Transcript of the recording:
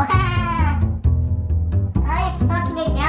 わはーい、さあ、決めて。